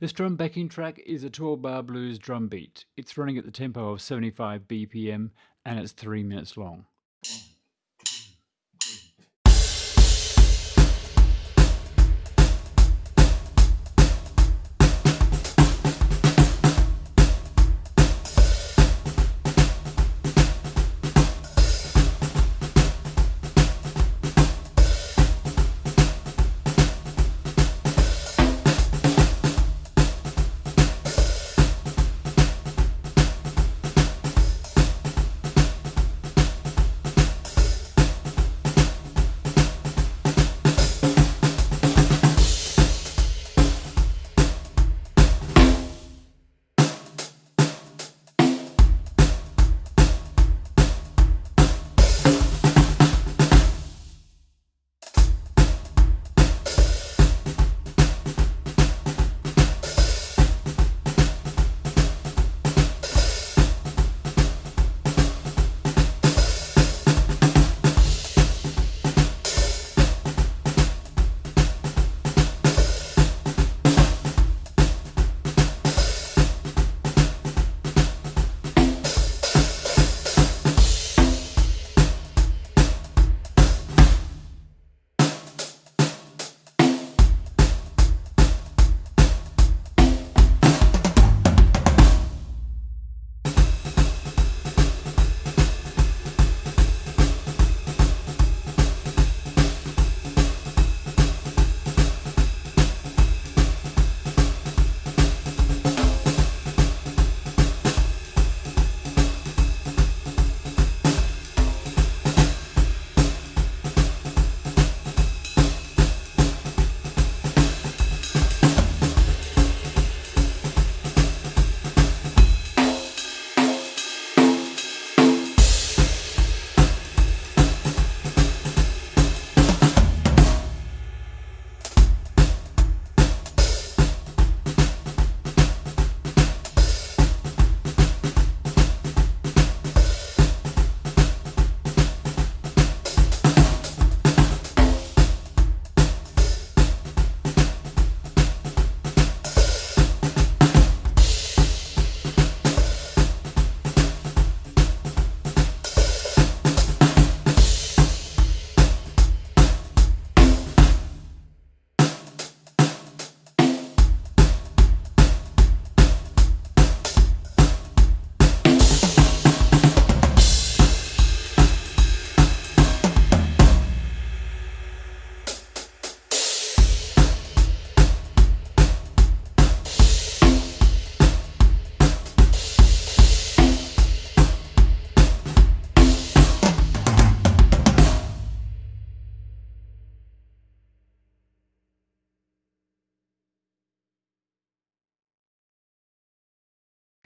This drum backing track is a 12 bar blues drum beat. It's running at the tempo of 75 BPM and it's 3 minutes long.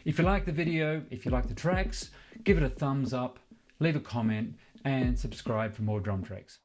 If you like the video, if you like the tracks, give it a thumbs up, leave a comment, and subscribe for more drum tracks.